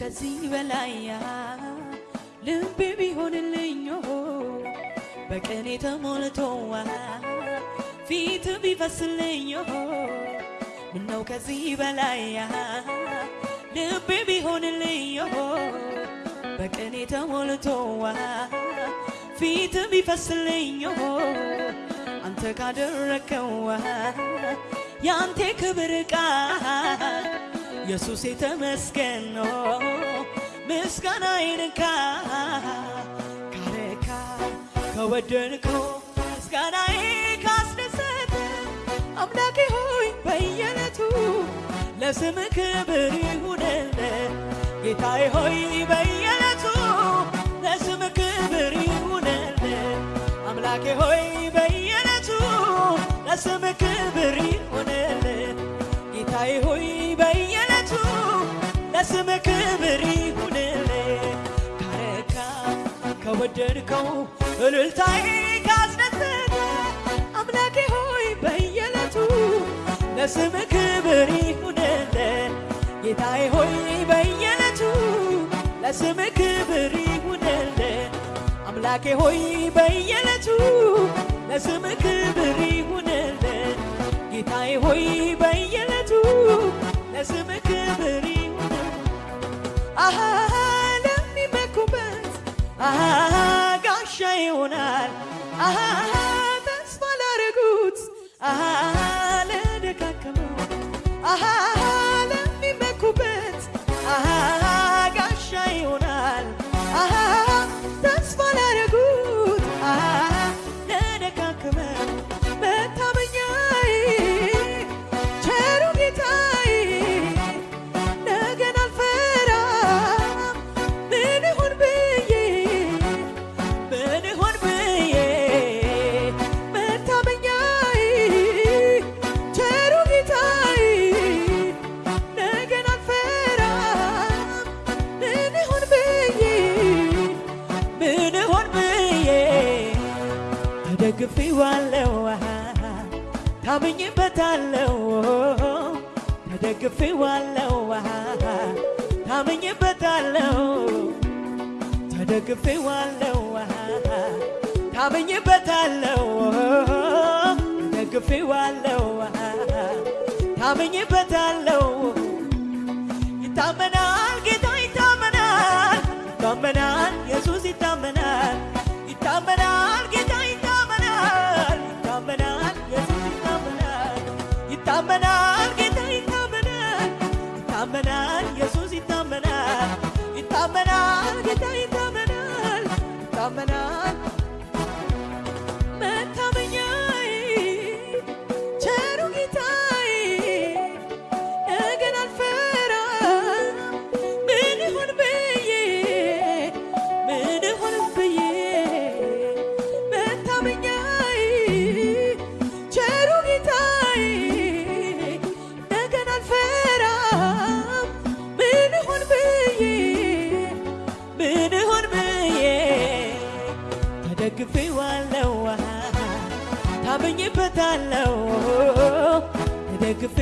ከዚህ በላይ ልቤ ቢሆንልኝ በቅኔ ተሞልቶ ፊት ቢፈስልኝ ምነው ከዚህ በላይ ልቤ ቢሆንልኝ በቅኔ ተሞልቶ ፊት ቢፈስልኝ አንተ ካደረከው ያንተ ክብር ቃል ኢየሱስ የተመስገን ነው። ምስጋና ይንካ ካረካ ከወደድከው ምስጋናዬ ካስደሰተ አምላኬ ሆይ በየዕለቱ ለስም ክብር ይሁንል ጌታዬ ሆይ በየዕለቱ ለስም ክብር ይሁንል አምላኬ ሆይ በየዕለቱ ለስም ክብር ይሁንል ጌታዬ ሆይ በየዕለቱ ለስም ክብር ይሁንል ካረካ ከወደድከው እልልታዬ ካስደሰተ አምላኬ ሆይ በየዕለቱ ለስም ክብር ይሁንል ጌታዬ ሆይ በየዕለቱ ለስም ክብር ይሁንል አምላኬ ሆይ በየዕለቱ ለስም ክብር ይሁንል ጌታዬ ሆይ በየዕለቱ ለስም ክብር ለሚመኩበት ጋሻ ይሆናል ተደግፌዋለሁ። ታምኜበታለሁ ተደግፌዋለሁ ታምኜበታለሁ ተደግፌዋለሁ ታምኜበታለሁ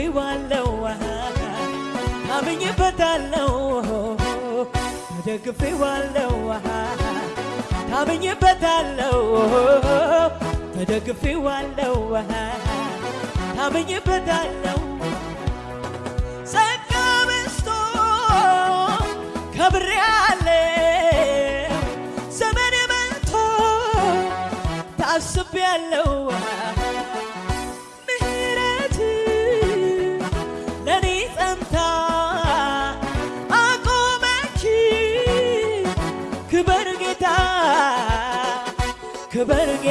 ተደግፌዋለሁ። ታምኜበታለሁ ተደግፌዋለሁ ታምኜበታለሁ ተደግፌዋለሁ። ታምኜበታለሁ ጸጋ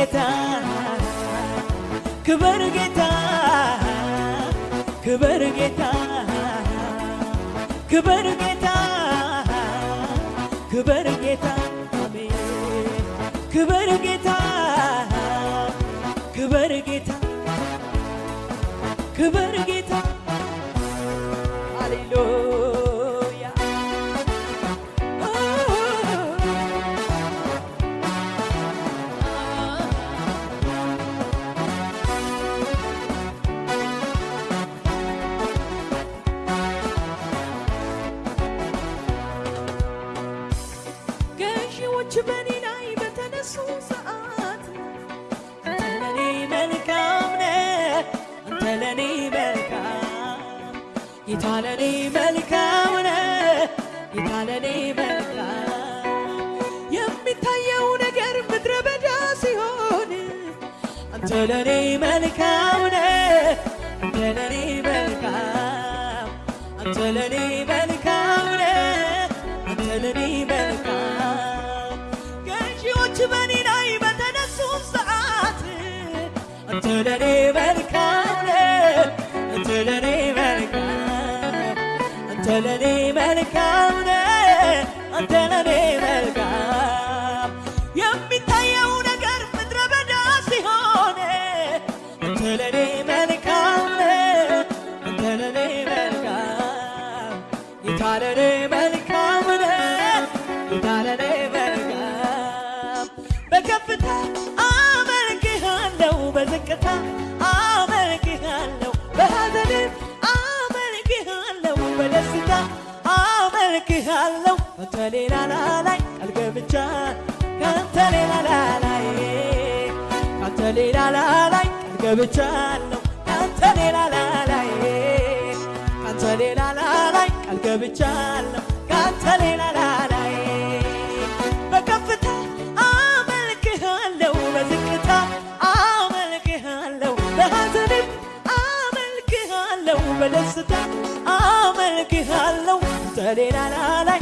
ጌታ ክበር ጌታ ክበር ጌታ ክበር ጌታ ክበር ጌታ ክበር ጌታ ክበር ጌታ ክበር ጌታ ለኔ መልካም ነው ጌታ መልካም የሚታየው ነገር ምድረ በዳ ሲሆን አንተ ለኔ መልካም ነህ አንተ ለኔ መልካም አንተ ለኔ መልካም ነህ አንተ ለኔ መልካም። ገዢዎች በኔ ላይ በተነሱ ሰዓት አንተ ለኔ መልካም ነህ አንተ ለኔ ስለኔ መልካም ገብቻለሁ ካንተ ሌላ ላላይ ካንተ ሌላ ላላይ ቃል ገብቻለሁ ካንተ ሌላ ላላይ በከፍታ አመልክሃለሁ በዝቅታ አመልክሃለሁ በሐዘንም አመልክሃለሁ በደስታ አመልክሃለሁ ካንተ ሌላ ላላይ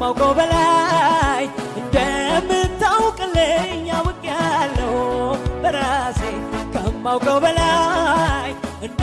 ከማውቀው በላይ እንደምታውቅልኝ አውቅ ያለው በራሴ ከማውቀው በላይ እንደ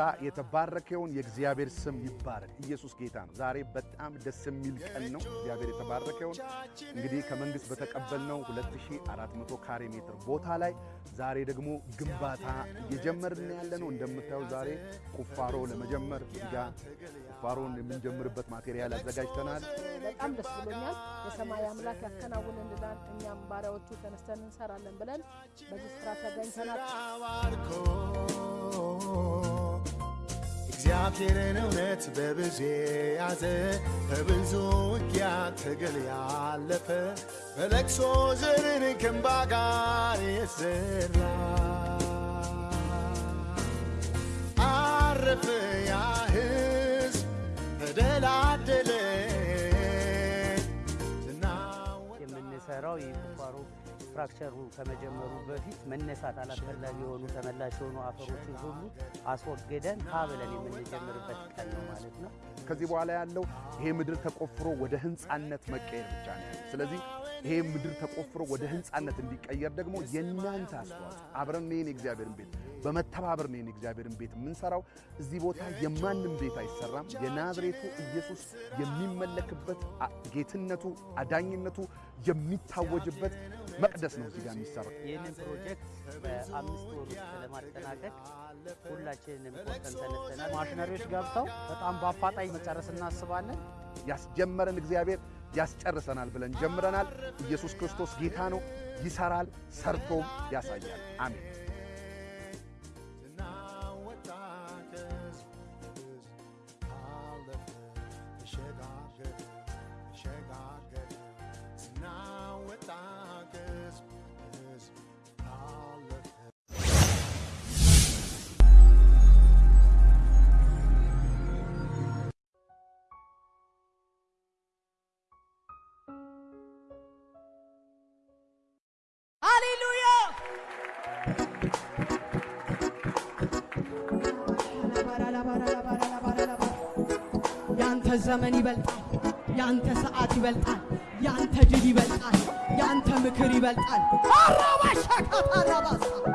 የሰማይ ጌታ የተባረከውን የእግዚአብሔር ስም ይባረክ። ኢየሱስ ጌታ ነው። ዛሬ በጣም ደስ የሚል ቀን ነው። እግዚአብሔር የተባረከውን እንግዲህ ከመንግስት በተቀበልነው 2400 ካሬ ሜትር ቦታ ላይ ዛሬ ደግሞ ግንባታ እየጀመርን ያለ ነው። እንደምታየው ዛሬ ቁፋሮ ለመጀመር እዚጋ ቁፋሮን የምንጀምርበት ማቴሪያል አዘጋጅተናል። በጣም ደስ ብሎኛል። የሰማይ አምላክ ያከናውንልናል። እኛም ባሪያዎቹ ተነስተን እንሰራለን ብለን በዚህ ስፍራ ተገኝተናል። ባርኮ እግዚአብሔርን እውነት በብዙ ያዘ በብዙ ውጊያ ትግል ያለፈ በለቅሶ ዘርን ከእንባ ጋር የዘራ አረፈ ያ ሕዝብ ተደላደለ የምንሰራው የቁፋሮ ስትራክቸሩ ከመጀመሩ በፊት መነሳት አላስፈላጊ የሆኑ ተመላሽ የሆኑ አፈሮችን ሁሉ አስወግደን ሀ ብለን የምንጀምርበት ቀን ነው ማለት ነው። ከዚህ በኋላ ያለው ይሄ ምድር ተቆፍሮ ወደ ህንፃነት መቀየር ብቻ ነው ስለዚህ ይሄ ምድር ተቆፍሮ ወደ ህንፃነት እንዲቀየር ደግሞ የእናንተ አስተዋጽኦ አብረን ይህን የእግዚአብሔርን ቤት በመተባበር ይህን የእግዚአብሔርን ቤት የምንሰራው። እዚህ ቦታ የማንም ቤት አይሰራም። የናዝሬቱ ኢየሱስ የሚመለክበት ጌትነቱ፣ አዳኝነቱ የሚታወጅበት መቅደስ ነው እዚህ ጋር የሚሰራው። ይህንን ፕሮጀክት በአምስት ወር ውስጥ ለማጠናቀቅ ሁላችንንም ቆርጠን ተነስተናል። ማሽነሪዎች ገብተው በጣም በአፋጣኝ መጨረስ እናስባለን። ያስጀመረን እግዚአብሔር ያስጨርሰናል ብለን ጀምረናል። ኢየሱስ ክርስቶስ ጌታ ነው፣ ይሰራል፣ ሰርቶም ያሳያል። አሜን። ዘመን ይበልጣል፣ ያንተ ሰዓት ይበልጣል፣ ያንተ ድል ይበልጣል፣ ያንተ ምክር ይበልጣል። አራባሻካታራባሳ ያንተ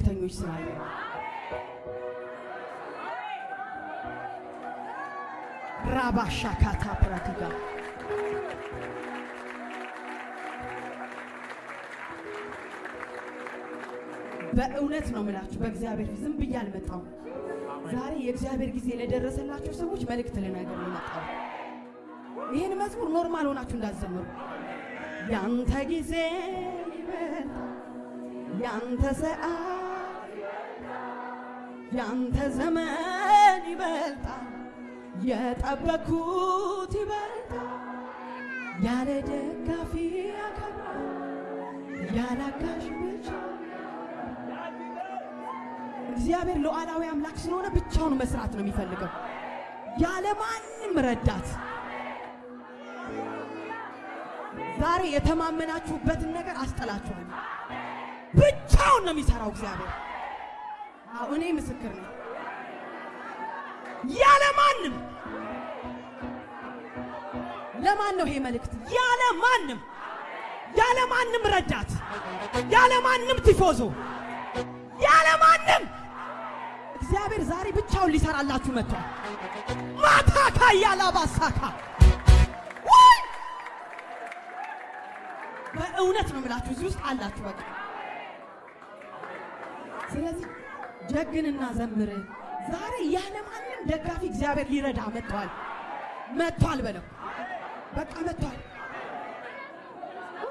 መልእክተኞች ስላሉ ራባሻ ካታ ፕራቲጋ በእውነት ነው የምላችሁ፣ በእግዚአብሔር ዝም ብዬ አልመጣሁም። ዛሬ የእግዚአብሔር ጊዜ ለደረሰላቸው ሰዎች መልእክት ነው የመጣሁት። ይህን መዝሙር normal ሆናችሁ እንዳትዘምሩ። ያንተ ጊዜ ይበልጣል፣ ያንተ ሰዓት፣ ያንተ ዘመን ይበልጣል፣ የጠበኩት ይበልጣል። ያለ ደጋፊ ያከብራል፣ ያለ አጋዥ እግዚአብሔር ሉዓላዊ አምላክ ስለሆነ ብቻውን መስራት ነው የሚፈልገው፣ ያለ ማንም ረዳት። ዛሬ የተማመናችሁበትን ነገር አስጠላችኋል። ብቻውን ነው የሚሰራው እግዚአብሔር። እኔ ምስክር ነኝ። ያለ ማንም ለማን ነው ይሄ መልእክት? ያለ ማንም ያለ ማንም ረዳት፣ ያለ ማንም ቲፎዞ፣ ያለ ማንም እግዚአብሔር ዛሬ ብቻውን ሊሰራላችሁ መጥቷል። ማታካ ያላባሳካ ወይ በእውነት ነው የምላችሁ እዚህ ውስጥ አላችሁ። በቃ ስለዚህ ጀግንና ዘምር። ዛሬ ያለ ማንም ደጋፊ እግዚአብሔር ሊረዳ መጥቷል። መጥቷል በለው በቃ መጥቷል።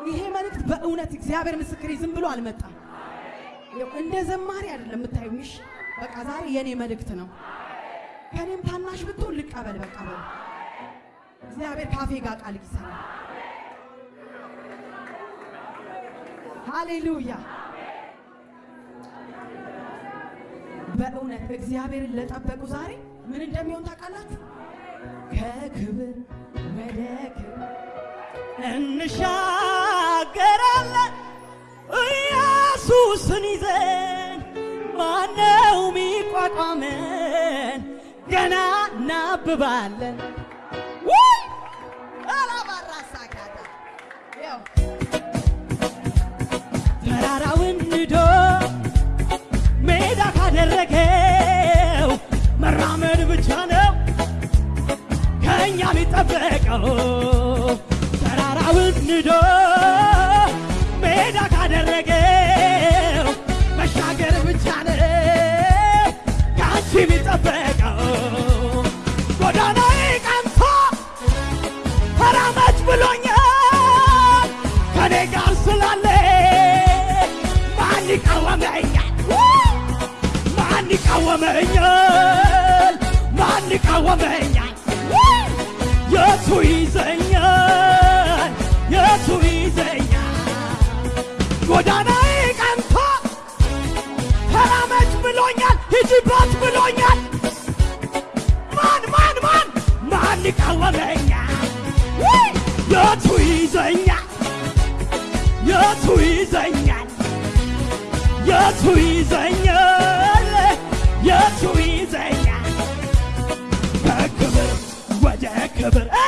ይሄ መልእክት በእውነት እግዚአብሔር ምስክሬ ዝም ብሎ አልመጣም። እንደ ዘማሪ አይደለም የምታዩኝ። እሺ በቃ ዛሬ የኔ መልእክት ነው። ከኔም ታናሽ ብትሆን ልቀበል። በቃ በለው እግዚአብሔር ካፌ ጋር ቃል ይሰራል። ሃሌሉያ። በእውነት እግዚአብሔርን ለጠበቁ ዛሬ ምን እንደሚሆን ታውቃላችሁ? ከክብር ወደ ክብር እንሻገራለን ኢየሱስን ይዘን ማነው ሚቋቋመን? ገና እናብባለን። ውይ! አላባራሳካታ ተራራውን ንዶ ሜዳ ካደረገው መራመድ ብቻ ነው ከእኛ የሚጠበቀው። ተራራውን ንዶ ሜዳ ካደረገው መሻገር ብቻ ነው ከአንቺ የሚጠበቀው። ይቃወመኛል? ማን ይቃወመኛል? የቱ ይዘኛል? የቱ ይዘኛል? ጎዳናዬ ቀንቶ ተራመድ ብሎኛል፣ ሂጂባት ብሎኛል። ማን ማን ማን ማን ይቃወመኛል? የቱ ይዘኛል? የቱ ይዘኛል? የቱ ይዘኛል? የቱ ይዘኛል? ከክብር ወደ ክብር እ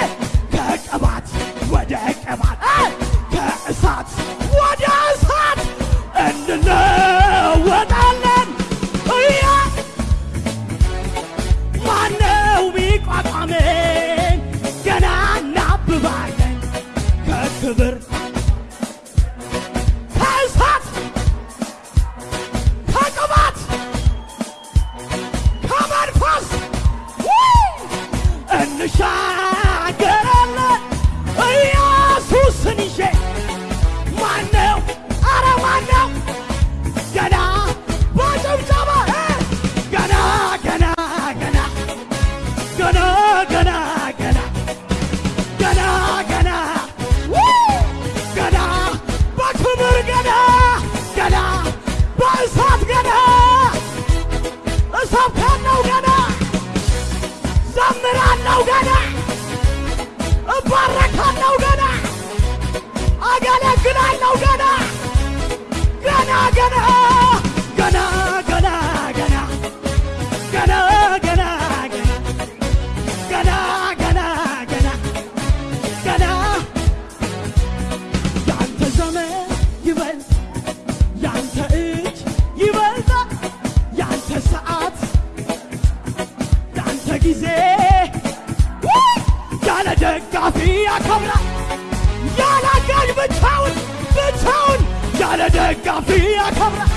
ደጋፊ ያከብራል፣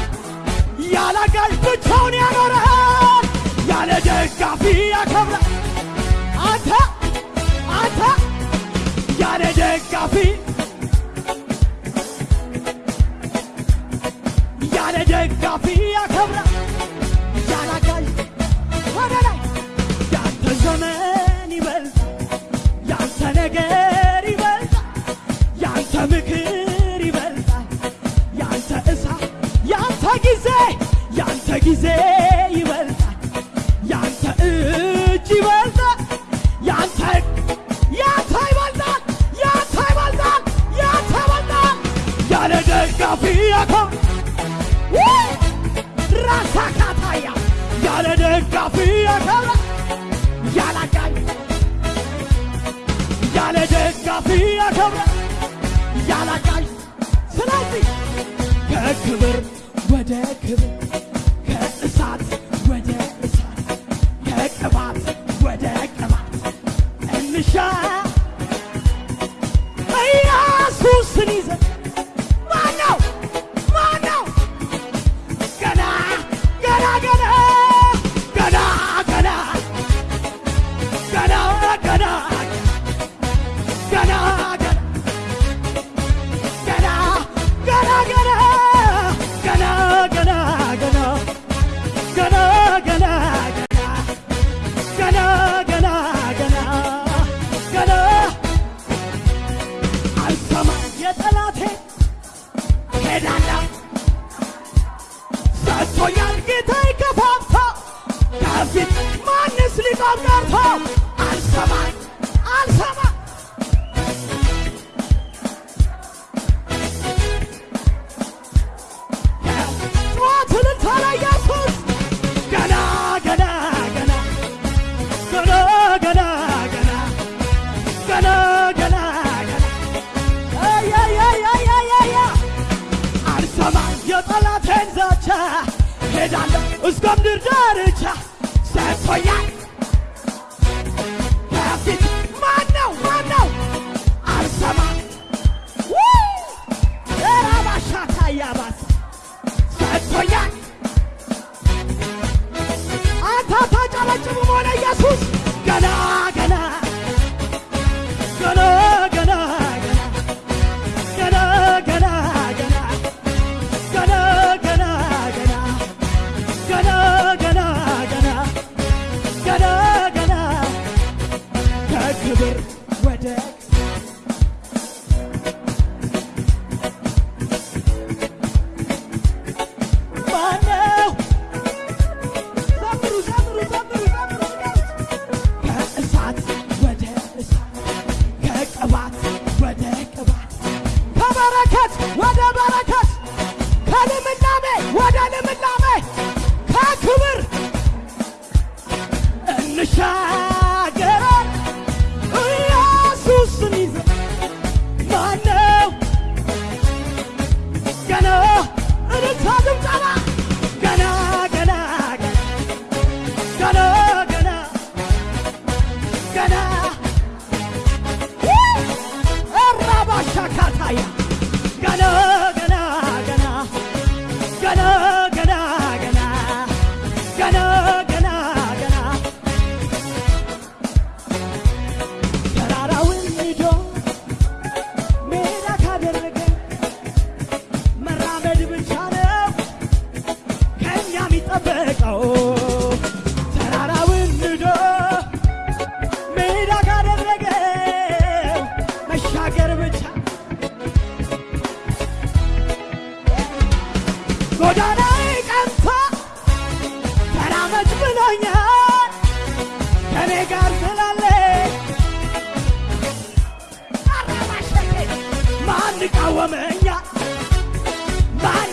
ያለ አጋዥ ብቻውን ያኖረሃል። ያለ ደጋፊ ያከብራል። አንተ አንተ ያለ ደጋፊ ያለ ደጋፊ ያከብራል፣ ያለ አጋዥ ወደ ላይ ያንተ ዘመን ይበልጥ ያንተ ነገር ጊዜ ይበልጣል ያንተ እጅ ይበልጣል ያንተ ያንተ ይበልጣል ያንተ ይበልጣል ያንተ ይበልጣል ያለ ደጋፊ ያኮር ራሳ ካታያ ያለ ደጋፊ ያከብራ ያላጋኝ ያለ ደጋፊ ያከብራ ያላጋኝ ስለዚህ ከክብር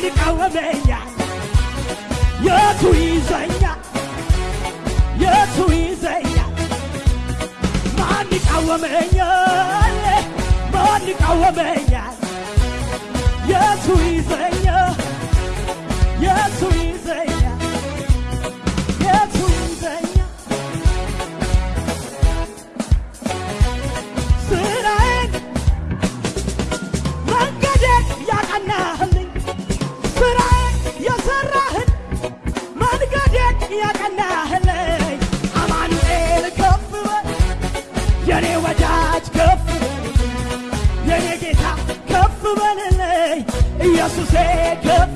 ይቃወመኛል? የቱ ይዘኛል? የቱ ይዘኛል? ማን ይቃወመኛል? ማን ይቃወመኛል? የቱ ይዘኛል? የቱ ይዘኛል? nossas regras.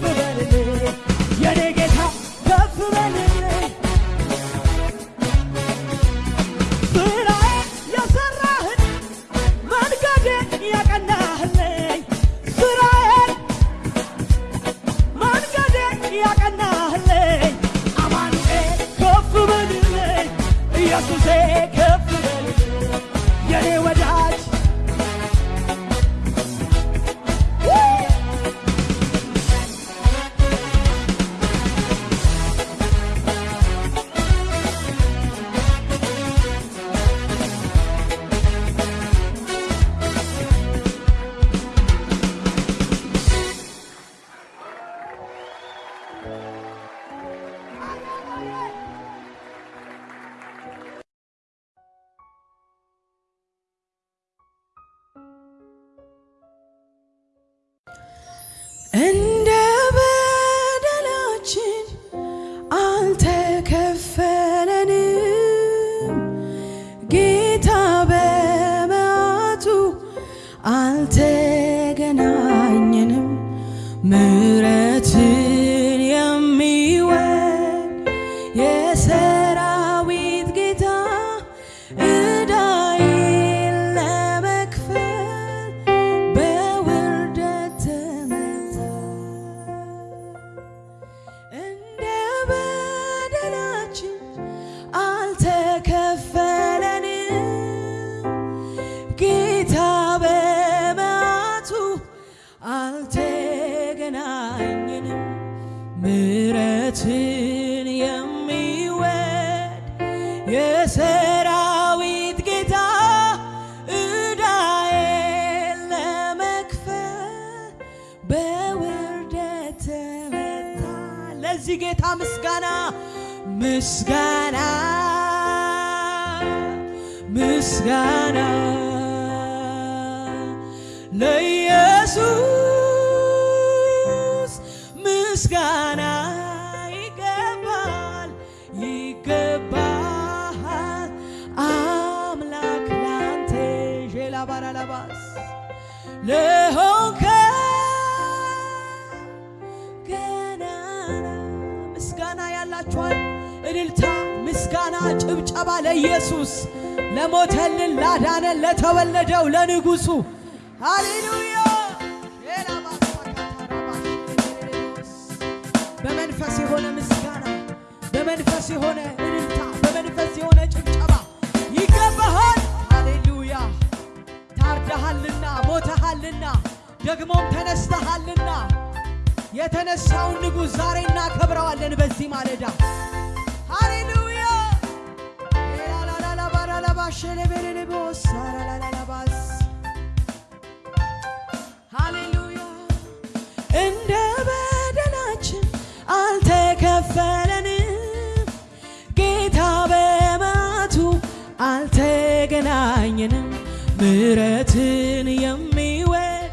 ምስጋና ይገባል ይገባል አምላክ ላንተ ዤላ ባራላባስ ለሆንከ ገናና ምስጋና ያላችኋል። እልልታ ምስጋና ጭብጨባ ለኢየሱስ ለሞተልን ላዳነን ለተወለደው ለንጉሱ ሃሌሉያ በመንፈስ የሆነ እልልታ በመንፈስ የሆነ ጭብጨባ ይገባሃል። ሃሌሉያ! ታርደሃልና ሞተሃልና ደግሞም ተነስተሃልና የተነሳውን ንጉሥ ዛሬ እናከብረዋለን በዚህ ማለዳ። ሃሌሉያ! ላላላባራላባሸለቤሬሌቦስ ምሕረትን የሚወድ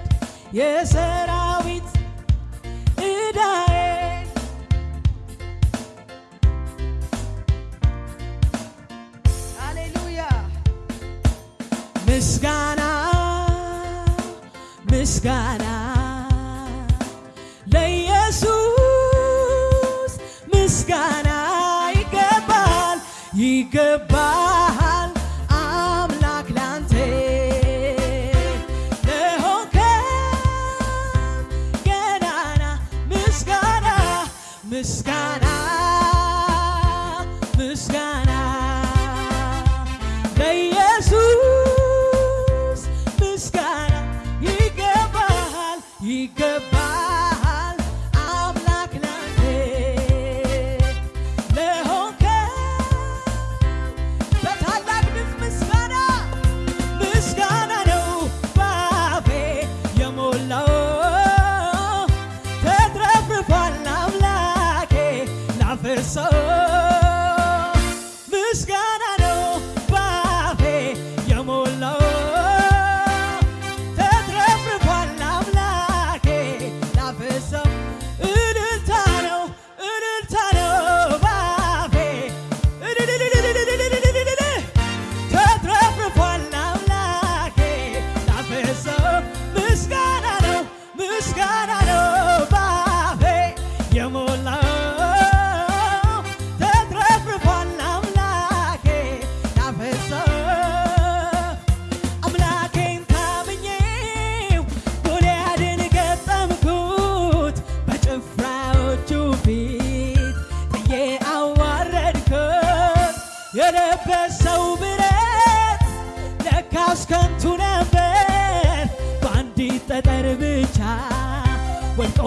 የሰራዊት ዕዳዬ ሃሌሉያ። ምስጋና ምስጋና ለኢየሱስ ምስጋና ይገባል ይገባል ከንቱ ነበር። በአንዲት ጠጠር ብቻ ወልጦ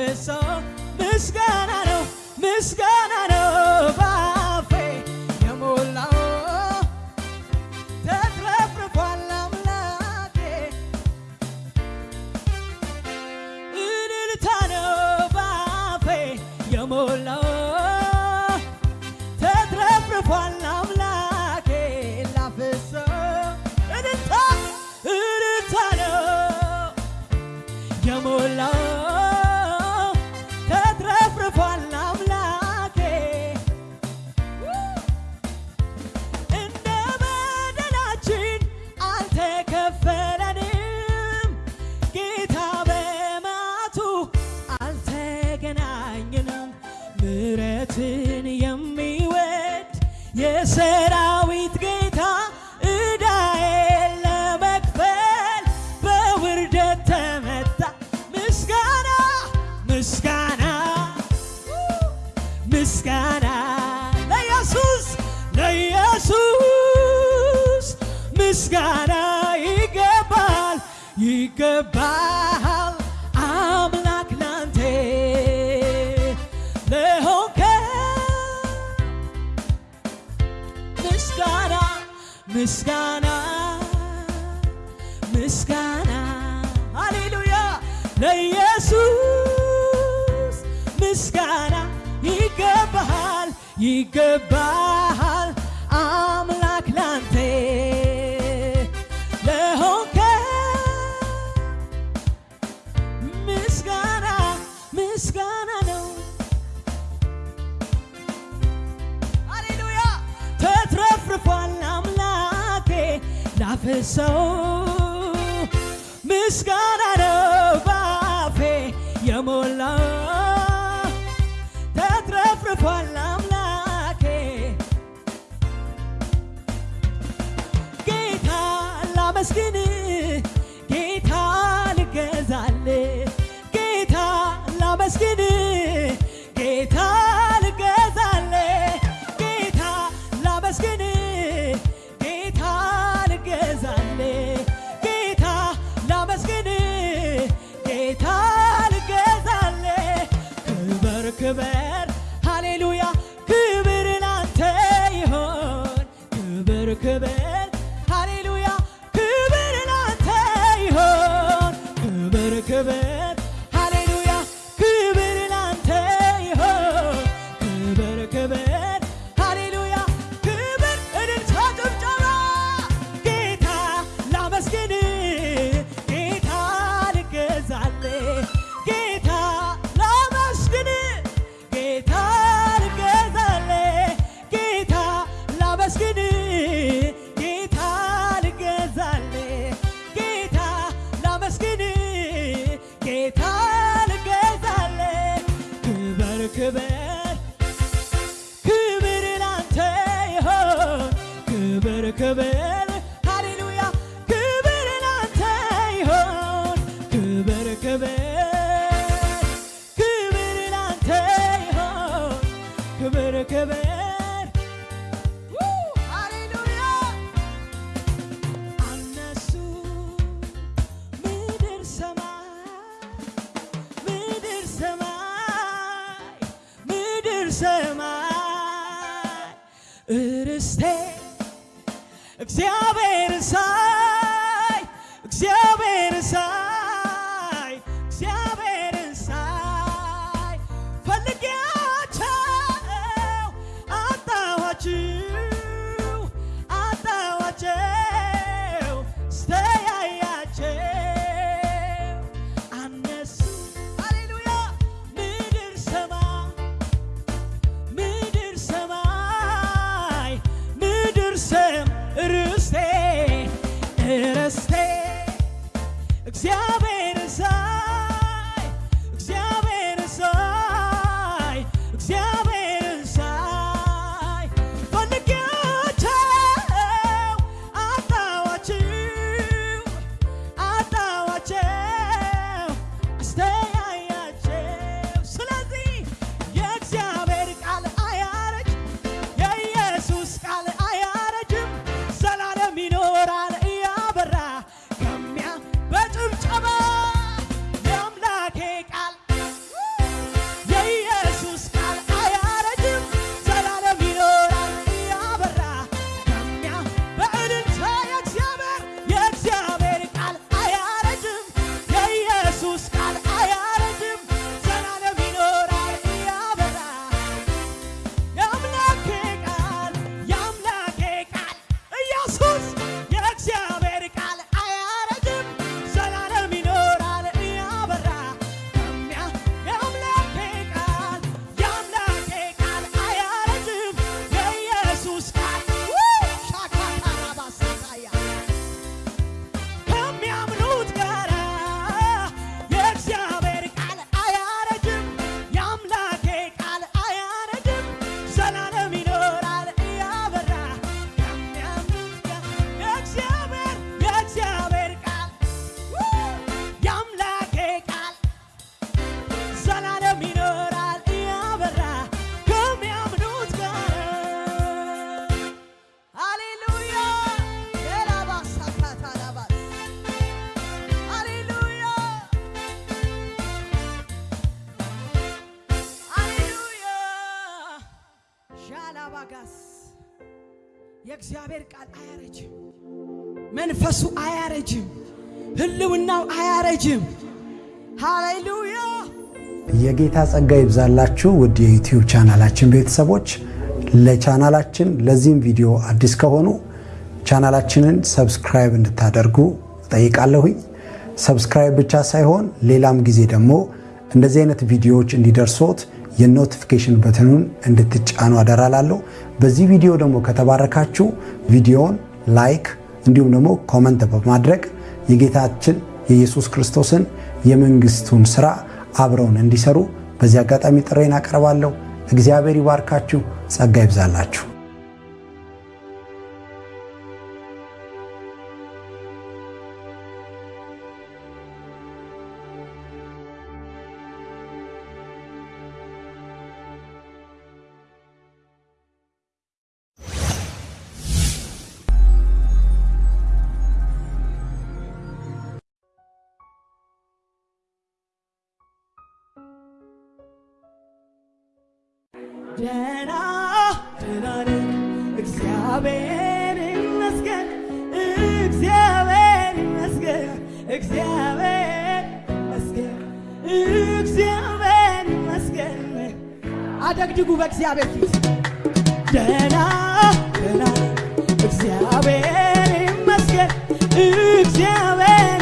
ያፈሰው ምስጋና ነው ምስጋና ነው። ኢየሱስ ምስጋና ይገባሃል ይገባሃል አምላክ ላንተ ለሆንከ ምስጋና ምስጋና ነው። አሌሉያ ተትረፍርፏል አምላኬ ላፈሰው ምስጋና አያረጅም። ሃሌሉያ የጌታ ጸጋ ይብዛላችሁ ውድ የዩቲዩብ ቻናላችን ቤተሰቦች። ለቻናላችን ለዚህም ቪዲዮ አዲስ ከሆኑ ቻናላችንን subscribe እንድታደርጉ ጠይቃለሁኝ። subscribe ብቻ ሳይሆን ሌላም ጊዜ ደግሞ እንደዚህ አይነት ቪዲዮዎች እንዲደርሶት የ notification button ኑን እንድትጫኑ አደራላለሁ። በዚህ ቪዲዮ ደግሞ ከተባረካችሁ ቪዲዮውን like እንዲሁም ደግሞ comment በማድረግ የጌታችን የኢየሱስ ክርስቶስን የመንግስቱን ስራ አብረውን እንዲሰሩ በዚህ አጋጣሚ ጥሪዬን አቀርባለሁ። እግዚአብሔር ይባርካችሁ፣ ጸጋ ይብዛላችሁ። ደህና ደህና ነኝ። እግዚአብሔር ይመስገን እግዚአብሔር ይመስገን እግዚአብሔር ይመስገን እግዚአብሔር ይመስገን። አደግድጉ በእግዚአብሔር ፊት። ደህና ነኝ። እግዚአብሔር ይመስገን እግዚአብሔር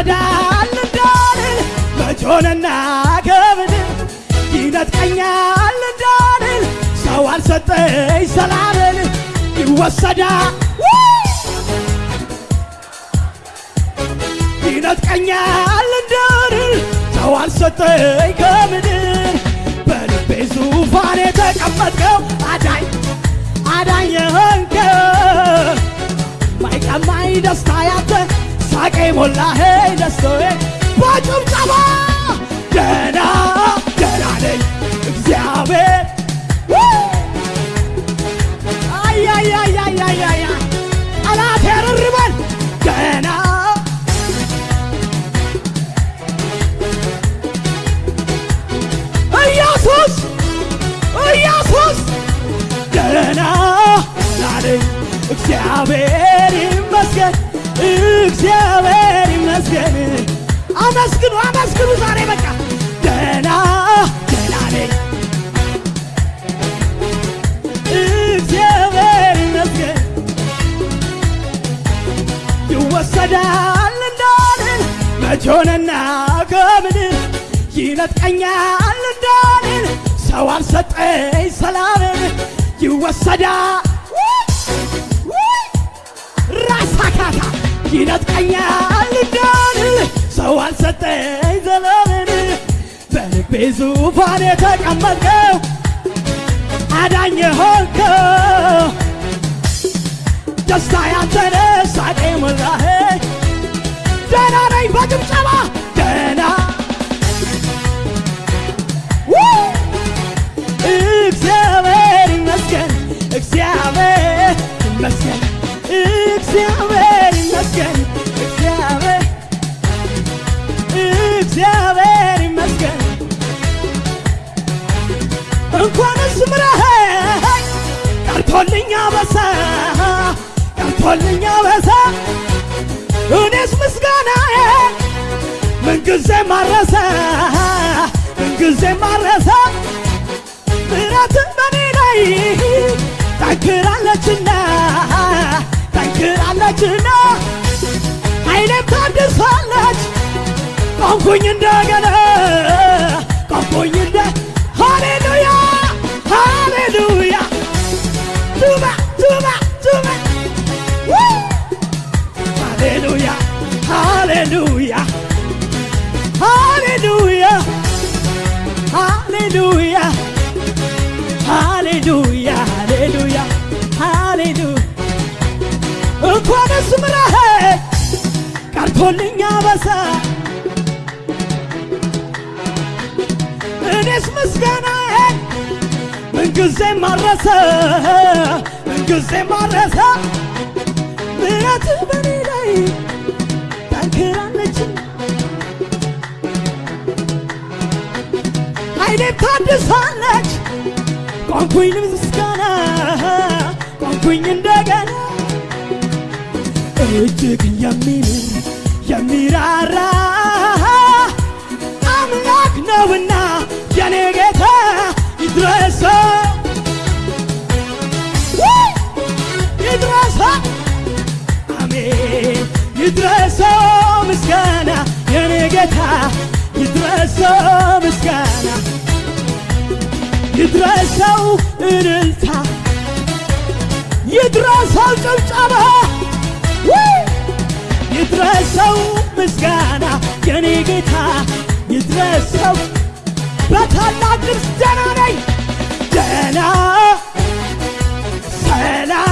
ይወሰዳል እንዳልል መቾንና ከምድር ይነጥቀኛል እንዳልል ሰው አልሰጠኝ ሰላምን ይወሰዳል። ይነጥቀኛል እንዳልል ሰው አልሰጠኝ ከምድር በልቤ ዙፋን የተቀመጥከው አዳኝ አዳኝ የሆንከው ማይቀማኝ ደስታ ያንተ ሳቄ ሞላ ሄይ ደስታዬ በጭብጨባ ደና ደና ነኝ። እግዚአብሔር ቀርቶልኛ በሳ እኔስ ምስጋናዬ ምንጊዜ ማረሰ ምንጊዜ ማረሰ። ምሕረት በኔ ላይ ጠንክራለችና ጠንክራለችና ኃይሌም ታድሳለች ቆምኩኝ እንደገና ቆምኩኝ እንደ ሃሌሉያ ሃሌሉያ። ቱባ ቱባ ሃሌሉያ ሃሌሉያ ሃሌሉያ እንኳንስ ምረኸኝ ቀርቶልኛ በሳ እኔስ ምስጋናዬን ምንጊዜ ማረሰ? ምንጊዜ ማረሰ? ምሕረት በኔ ላይ ጠንክራለች ኃይሌም ታድሳለች ቆንኩኝ ምስጋና ቆንኩኝ እንደገና እጅግ የሚምር የሚራራ አምላክ ነውና የኔ ጌታ ይድረሰው ይድረሰው አሜን! ይድረሰው ምስጋና የኔ ጌታ ይድረሰው ምስጋና ይድረሰው እልልታ ይድረሰው ጭብጨባ ይድረሰው ምስጋና የኔ ጌታ ይድረሰው በታላቅ ደህና ነኝ። ደህና ሰላም